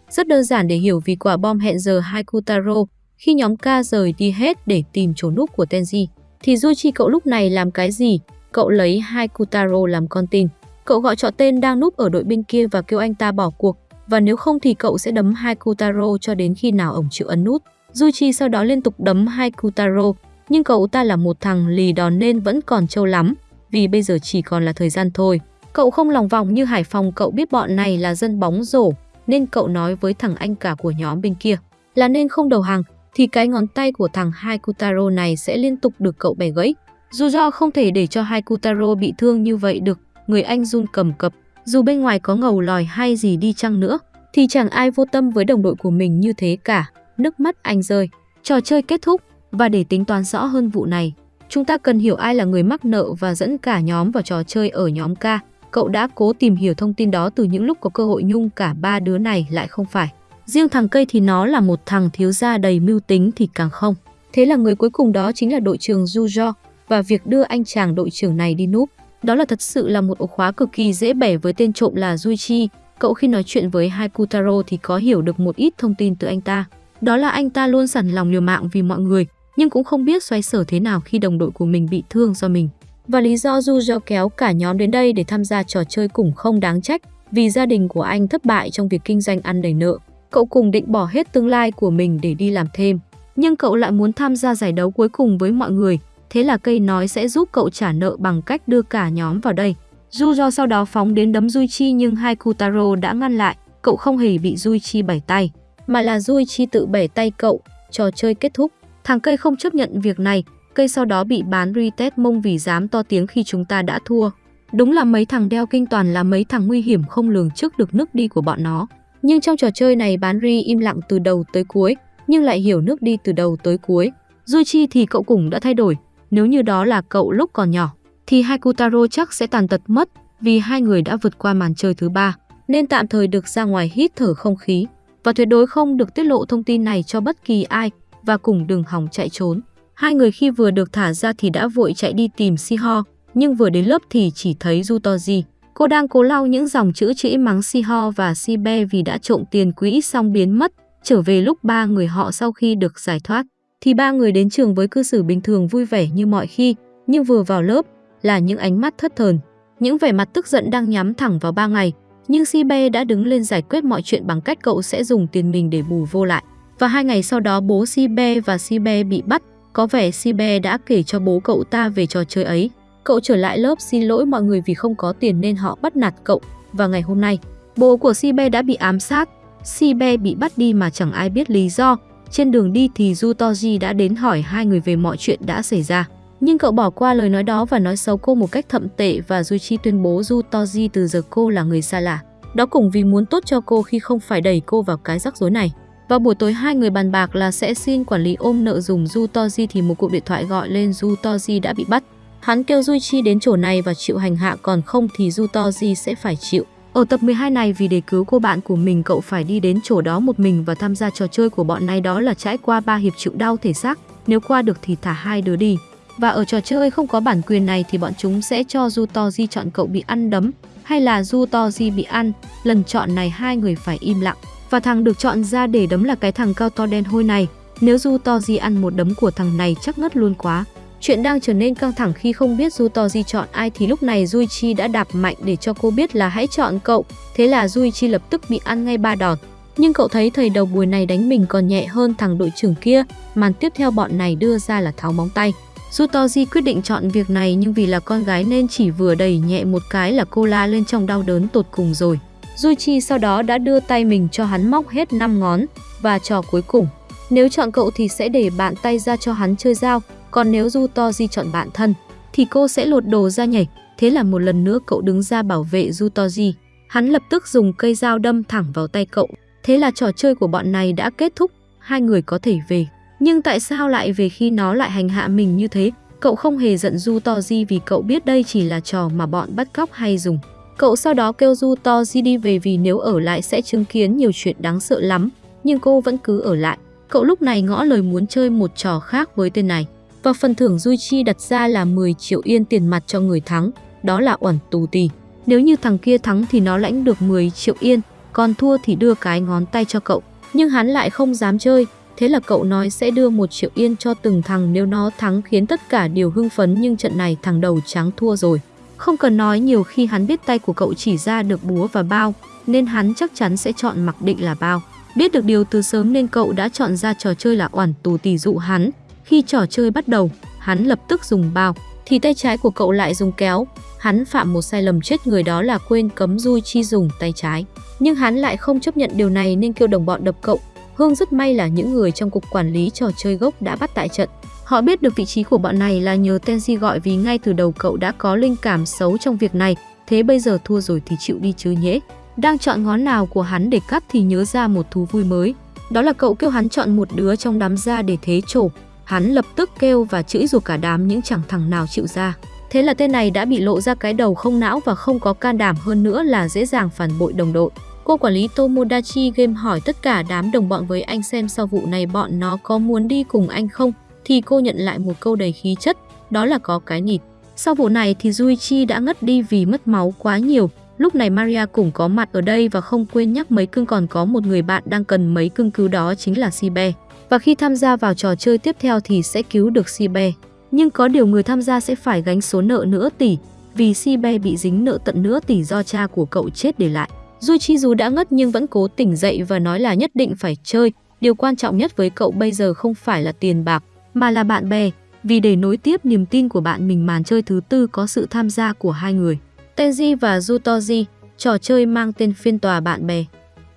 Rất đơn giản để hiểu vì quả bom hẹn giờ Haikutaro khi nhóm ca rời đi hết để tìm chỗ núp của Tenji, thì Duichi cậu lúc này làm cái gì? Cậu lấy Haikutaro làm con tin. Cậu gọi cho tên đang núp ở đội bên kia và kêu anh ta bỏ cuộc, và nếu không thì cậu sẽ đấm Haikutaro cho đến khi nào ổng chịu ấn nút. Duichi sau đó liên tục đấm Haikutaro, nhưng cậu ta là một thằng lì đòn nên vẫn còn trâu lắm, vì bây giờ chỉ còn là thời gian thôi. Cậu không lòng vòng như Hải Phòng cậu biết bọn này là dân bóng rổ, nên cậu nói với thằng anh cả của nhóm bên kia là nên không đầu hàng, thì cái ngón tay của thằng Hai Kutaro này sẽ liên tục được cậu bẻ gãy. Dù do không thể để cho Hai Kutaro bị thương như vậy được, người anh run cầm cập, dù bên ngoài có ngầu lòi hay gì đi chăng nữa, thì chẳng ai vô tâm với đồng đội của mình như thế cả. Nước mắt anh rơi. Trò chơi kết thúc và để tính toán rõ hơn vụ này, chúng ta cần hiểu ai là người mắc nợ và dẫn cả nhóm vào trò chơi ở nhóm K. Cậu đã cố tìm hiểu thông tin đó từ những lúc có cơ hội nhung cả ba đứa này lại không phải. Riêng thằng cây thì nó là một thằng thiếu gia đầy mưu tính thì càng không. Thế là người cuối cùng đó chính là đội trưởng Jujo và việc đưa anh chàng đội trưởng này đi núp. Đó là thật sự là một ổ khóa cực kỳ dễ bẻ với tên trộm là Juichi. Cậu khi nói chuyện với Haikutaro thì có hiểu được một ít thông tin từ anh ta. Đó là anh ta luôn sẵn lòng liều mạng vì mọi người, nhưng cũng không biết xoay sở thế nào khi đồng đội của mình bị thương do mình. Và lý do Jujo kéo cả nhóm đến đây để tham gia trò chơi cũng không đáng trách, vì gia đình của anh thất bại trong việc kinh doanh ăn đầy nợ. Cậu cùng định bỏ hết tương lai của mình để đi làm thêm, nhưng cậu lại muốn tham gia giải đấu cuối cùng với mọi người, thế là cây nói sẽ giúp cậu trả nợ bằng cách đưa cả nhóm vào đây. Jujo sau đó phóng đến đấm Juichi nhưng hai Kutaro đã ngăn lại, cậu không hề bị Juichi bẻ tay, mà là Juichi tự bẻ tay cậu, trò chơi kết thúc. Thằng cây không chấp nhận việc này, cây sau đó bị bán retest mông vì dám to tiếng khi chúng ta đã thua. Đúng là mấy thằng đeo kinh toàn là mấy thằng nguy hiểm không lường trước được nước đi của bọn nó. Nhưng trong trò chơi này bán ri im lặng từ đầu tới cuối, nhưng lại hiểu nước đi từ đầu tới cuối. Duichi thì cậu cũng đã thay đổi, nếu như đó là cậu lúc còn nhỏ, thì Haikutaro chắc sẽ tàn tật mất vì hai người đã vượt qua màn chơi thứ ba, nên tạm thời được ra ngoài hít thở không khí và tuyệt đối không được tiết lộ thông tin này cho bất kỳ ai và cùng đừng hòng chạy trốn. Hai người khi vừa được thả ra thì đã vội chạy đi tìm Siho, nhưng vừa đến lớp thì chỉ thấy Jutoji. Cô đang cố lau những dòng chữ chữ mắng Siho và Sibe vì đã trộm tiền quỹ xong biến mất. Trở về lúc ba người họ sau khi được giải thoát, thì ba người đến trường với cư xử bình thường vui vẻ như mọi khi, nhưng vừa vào lớp là những ánh mắt thất thần. Những vẻ mặt tức giận đang nhắm thẳng vào ba ngày, nhưng Sibe đã đứng lên giải quyết mọi chuyện bằng cách cậu sẽ dùng tiền mình để bù vô lại. Và hai ngày sau đó bố Sibe và Sibe bị bắt, có vẻ Sibe đã kể cho bố cậu ta về trò chơi ấy. Cậu trở lại lớp xin lỗi mọi người vì không có tiền nên họ bắt nạt cậu. Và ngày hôm nay, bố của Sibe đã bị ám sát. Sibe bị bắt đi mà chẳng ai biết lý do. Trên đường đi thì Jutoji đã đến hỏi hai người về mọi chuyện đã xảy ra. Nhưng cậu bỏ qua lời nói đó và nói xấu cô một cách thậm tệ và Juichi tuyên bố Jutoji từ giờ cô là người xa lạ. Đó cũng vì muốn tốt cho cô khi không phải đẩy cô vào cái rắc rối này. Vào buổi tối, hai người bàn bạc là sẽ xin quản lý ôm nợ dùng Jutoji thì một cuộc điện thoại gọi lên Jutoji đã bị bắt. Hắn kêu Juichi đến chỗ này và chịu hành hạ, còn không thì Jutoji sẽ phải chịu. Ở tập 12 này, vì để cứu cô bạn của mình, cậu phải đi đến chỗ đó một mình và tham gia trò chơi của bọn này, đó là trải qua ba hiệp chịu đau thể xác. Nếu qua được thì thả hai đứa đi. Và ở trò chơi không có bản quyền này thì bọn chúng sẽ cho Jutoji chọn cậu bị ăn đấm, hay là Jutoji bị ăn. Lần chọn này, hai người phải im lặng. Và thằng được chọn ra để đấm là cái thằng cao to đen hôi này. Nếu Jutoji ăn một đấm của thằng này chắc ngất luôn quá. Chuyện đang trở nên căng thẳng khi không biết Jutoji chọn ai thì lúc này Juichi đã đạp mạnh để cho cô biết là hãy chọn cậu. Thế là Juichi lập tức bị ăn ngay ba đòn. Nhưng cậu thấy thầy đầu bùi này đánh mình còn nhẹ hơn thằng đội trưởng kia. Màn tiếp theo bọn này đưa ra là tháo móng tay. Jutoji quyết định chọn việc này nhưng vì là con gái nên chỉ vừa đẩy nhẹ một cái là cô la lên trong đau đớn tột cùng rồi. Juichi sau đó đã đưa tay mình cho hắn móc hết 5 ngón và trò cuối cùng. Nếu chọn cậu thì sẽ để bạn tay ra cho hắn chơi dao, còn nếu Jutoji chọn bạn thân thì cô sẽ lột đồ ra nhảy. Thế là một lần nữa cậu đứng ra bảo vệ Jutoji. Hắn lập tức dùng cây dao đâm thẳng vào tay cậu. Thế là trò chơi của bọn này đã kết thúc, hai người có thể về. Nhưng tại sao lại về khi nó lại hành hạ mình như thế? Cậu không hề giận Du Toji vì cậu biết đây chỉ là trò mà bọn bắt cóc hay dùng. Cậu sau đó kêu Du Toji đi về vì nếu ở lại sẽ chứng kiến nhiều chuyện đáng sợ lắm. Nhưng cô vẫn cứ ở lại. Cậu lúc này ngõ lời muốn chơi một trò khác với tên này. Và phần thưởng Duichi đặt ra là 10 triệu yên tiền mặt cho người thắng. Đó là uẩn tù tì. Nếu như thằng kia thắng thì nó lãnh được 10 triệu yên, còn thua thì đưa cái ngón tay cho cậu. Nhưng hắn lại không dám chơi, Thế là cậu nói sẽ đưa một triệu yên cho từng thằng nếu nó thắng khiến tất cả đều hưng phấn nhưng trận này thằng đầu trắng thua rồi. Không cần nói nhiều khi hắn biết tay của cậu chỉ ra được búa và bao, nên hắn chắc chắn sẽ chọn mặc định là bao. Biết được điều từ sớm nên cậu đã chọn ra trò chơi là oản tù tỷ dụ hắn. Khi trò chơi bắt đầu, hắn lập tức dùng bao, thì tay trái của cậu lại dùng kéo. Hắn phạm một sai lầm chết người đó là quên cấm Dui Chi dùng tay trái. Nhưng hắn lại không chấp nhận điều này nên kêu đồng bọn đập cậu Hương rất may là những người trong cục quản lý trò chơi gốc đã bắt tại trận. Họ biết được vị trí của bọn này là nhờ Tenji gọi vì ngay từ đầu cậu đã có linh cảm xấu trong việc này, thế bây giờ thua rồi thì chịu đi chứ nhé. Đang chọn ngón nào của hắn để cắt thì nhớ ra một thú vui mới. Đó là cậu kêu hắn chọn một đứa trong đám ra để thế trổ. Hắn lập tức kêu và chửi rủa cả đám những chẳng thằng nào chịu ra. Thế là tên này đã bị lộ ra cái đầu không não và không có can đảm hơn nữa là dễ dàng phản bội đồng đội. Cô quản lý Tomodachi Game hỏi tất cả đám đồng bọn với anh xem sau vụ này bọn nó có muốn đi cùng anh không, thì cô nhận lại một câu đầy khí chất, đó là có cái nịt. Sau vụ này thì Juichi đã ngất đi vì mất máu quá nhiều. Lúc này Maria cũng có mặt ở đây và không quên nhắc mấy cưng còn có một người bạn đang cần mấy cưng cứu đó chính là Sibe. Và khi tham gia vào trò chơi tiếp theo thì sẽ cứu được Sibe. Nhưng có điều người tham gia sẽ phải gánh số nợ nửa tỷ vì Sibe bị dính nợ tận nửa tỷ do cha của cậu chết để lại. Juichi dù đã ngất nhưng vẫn cố tỉnh dậy và nói là nhất định phải chơi. Điều quan trọng nhất với cậu bây giờ không phải là tiền bạc mà là bạn bè vì để nối tiếp niềm tin của bạn mình màn chơi thứ tư có sự tham gia của hai người. Tenji và Jutoji, trò chơi mang tên phiên tòa bạn bè.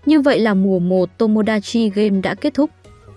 Như vậy là mùa 1 Tomodachi Game đã kết thúc.